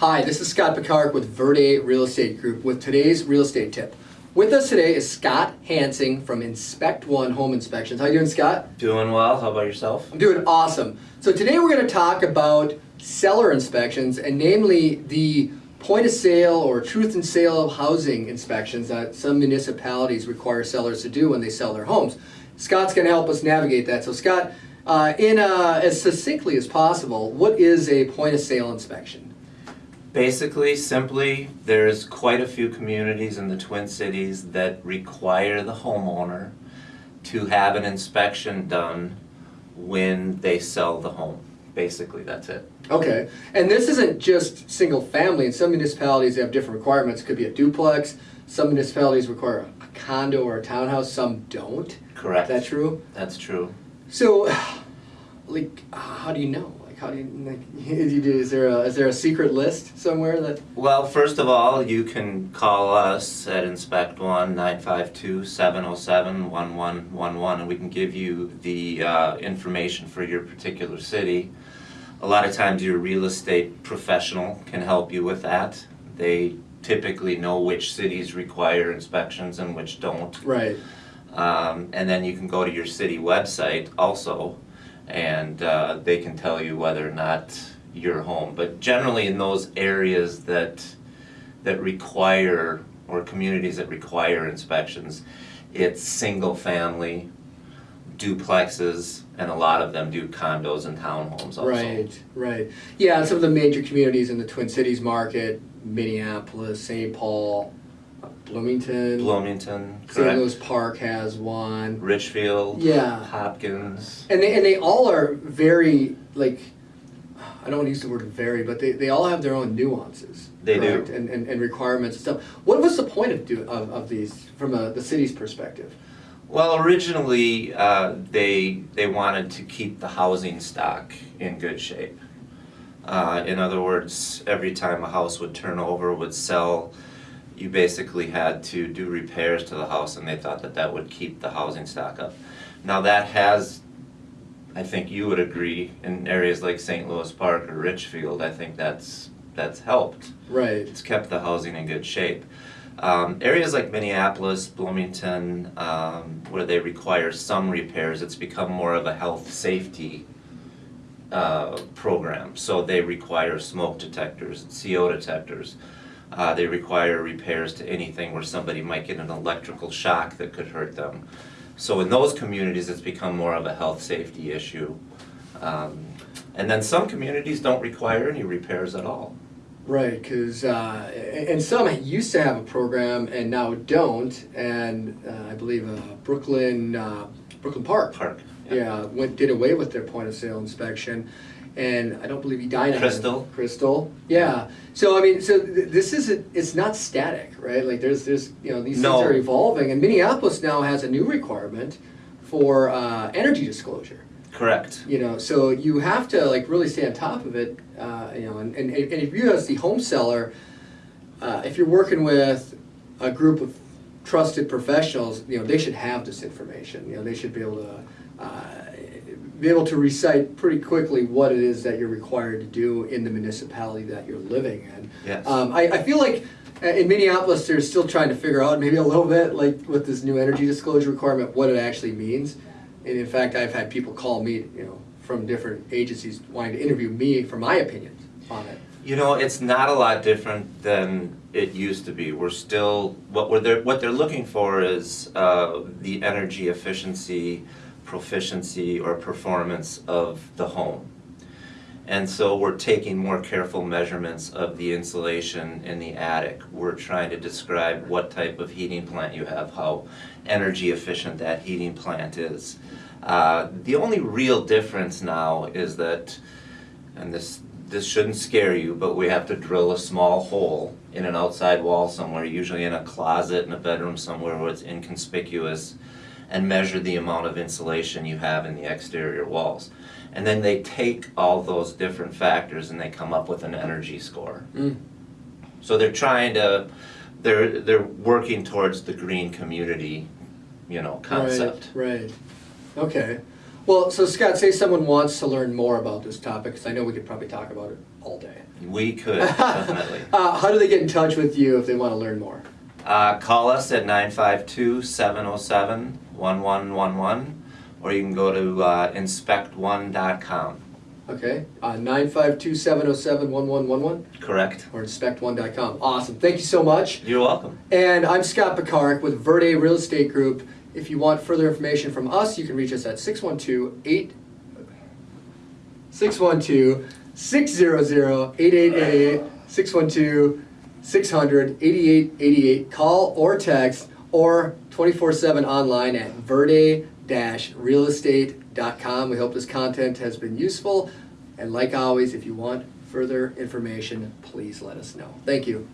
Hi, this is Scott Picard with Verde Real Estate Group with today's real estate tip. With us today is Scott Hansing from Inspect One Home Inspections. How you doing, Scott? Doing well. How about yourself? I'm doing awesome. So today we're going to talk about seller inspections and namely the point of sale or truth in sale of housing inspections that some municipalities require sellers to do when they sell their homes. Scott's going to help us navigate that. So Scott, uh, in uh, as succinctly as possible, what is a point of sale inspection? Basically, simply, there's quite a few communities in the Twin Cities that require the homeowner to have an inspection done when they sell the home. Basically, that's it. Okay, and this isn't just single family. In some municipalities, they have different requirements. It could be a duplex. Some municipalities require a condo or a townhouse. Some don't. Correct. Is that true? That's true. So, like, how do you know? How do you like? Is there a is there a secret list somewhere that? Well, first of all, you can call us at Inspect One 952-707-1111 and we can give you the uh, information for your particular city. A lot of times your real estate professional can help you with that. They typically know which cities require inspections and which don't. Right. Um, and then you can go to your city website also, and uh, they can tell you whether or not you're home. But generally, in those areas that that require or communities that require inspections, it's single family, duplexes, and a lot of them do condos and townhomes also. Right. Right. Yeah. Some of the major communities in the Twin Cities market: Minneapolis, St. Paul, Bloomington. Bloomington, St. correct. Louis Park has one. Richfield, Yeah. Hopkins. And they, and they all are very, like, I don't want to use the word very, but they, they all have their own nuances. They do. And, and, and requirements and stuff. What was the point of, do, of, of these from a, the city's perspective? Well, originally, uh, they, they wanted to keep the housing stock in good shape. Uh, in other words, every time a house would turn over, would sell, you basically had to do repairs to the house and they thought that that would keep the housing stock up. Now that has, I think you would agree, in areas like St. Louis Park or Richfield, I think that's, that's helped. Right. It's kept the housing in good shape. Um, areas like Minneapolis, Bloomington, um, where they require some repairs, it's become more of a health safety uh, program. So they require smoke detectors, CO detectors. Uh, they require repairs to anything where somebody might get an electrical shock that could hurt them. So in those communities, it's become more of a health safety issue. Um, and then some communities don't require any repairs at all. Right, because uh, and some used to have a program and now don't, and uh, I believe uh, Brooklyn uh, Brooklyn Park, Park. yeah, went did away with their point of sale inspection, and I don't believe Edina had- Crystal. Crystal, yeah. So I mean, so th- this is a, it's not static, right? Like there's there's you know these No. things are evolving, and Minneapolis now has a new requirement for uh, energy disclosure Correct. you know so you have to like really stay on top of it uh, you know and, and, and if you as the home seller uh, if you're working with a group of trusted professionals you know they should have this information you know they should be able to uh, be able to recite pretty quickly what it is that you're required to do in the municipality that you're living in Yes. um, I, I feel like uh, in Minneapolis they're still trying to figure out maybe a little bit like with this new energy disclosure requirement what it actually means and in fact, I've had people call me, you know, from different agencies wanting to interview me for my opinions on it. You know, it's not a lot different than it used to be. We're still what we're they're, what they're looking for is uh, the energy efficiency, proficiency, or performance of the home. And so we're taking more careful measurements of the insulation in the attic. We're trying to describe what type of heating plant you have, how energy efficient that heating plant is. Uh, the only real difference now is that, and this this shouldn't scare you, but we have to drill a small hole in an outside wall somewhere, usually in a closet in a bedroom somewhere where it's inconspicuous, and measure the amount of insulation you have in the exterior walls. And then they take all those different factors and they come up with an energy score. Mm. So they're trying to, they're they're working towards the green community, you know, concept. Right, right. Okay. Well, so Scott, say someone wants to learn more about this topic, because I know we could probably talk about it all day. We could, definitely. Uh, how do they get in touch with you if they want to learn more? Uh, call us at 952-707-1111, or you can go to uh, inspect1.com. Okay, uh, 952-707-1111 Correct? or inspect1.com. Awesome, thank you so much. You're welcome. And I'm Scott Picard with Verde Real Estate Group. If you want further information from us, you can reach us at 612-8 612-600-8888 612-600-8888 call or text or 24/7 online at verde-realestate.com. We hope this content has been useful and like always if you want further information, please let us know. Thank you.